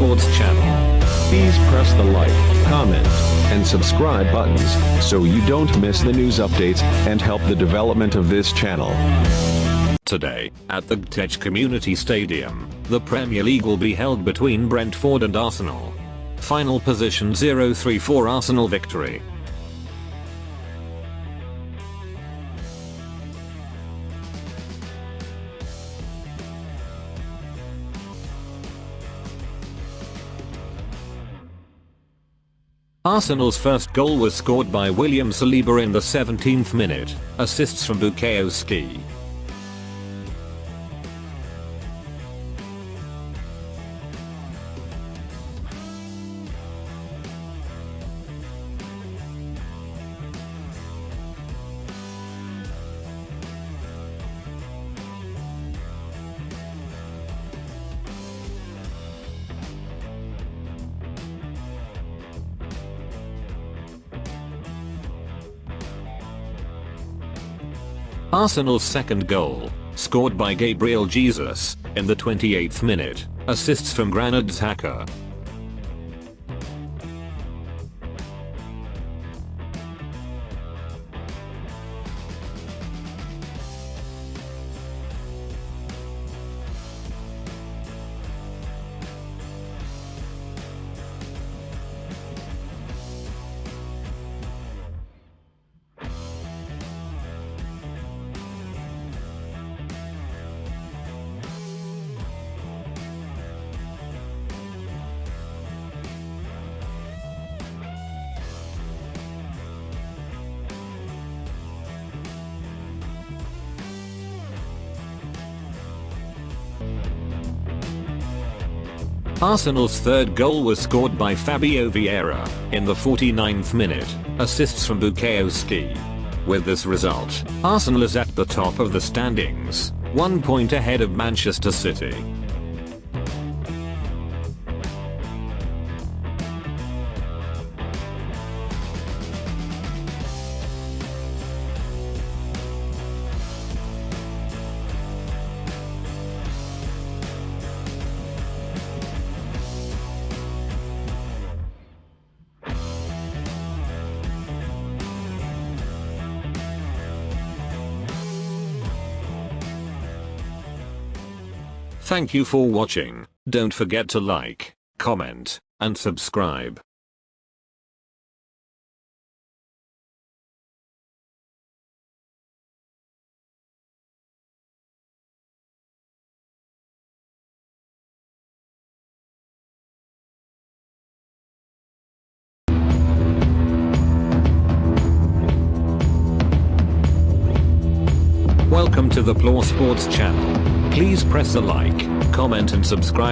Sports channel. Please press the like, comment, and subscribe buttons so you don't miss the news updates and help the development of this channel. Today, at the Gtech Community Stadium, the Premier League will be held between Brentford and Arsenal. Final position 0-3 for Arsenal victory. Arsenal's first goal was scored by William Saliba in the 17th minute, assists from Bukayo Arsenal's second goal, scored by Gabriel Jesus, in the 28th minute, assists from Granit Xhaka. Arsenal's third goal was scored by Fabio Vieira, in the 49th minute, assists from Bukayo Saka. With this result, Arsenal is at the top of the standings, one point ahead of Manchester City. Thank you for watching, don't forget to like, comment, and subscribe. Welcome to the Plore Sports channel. Please press the like, comment and subscribe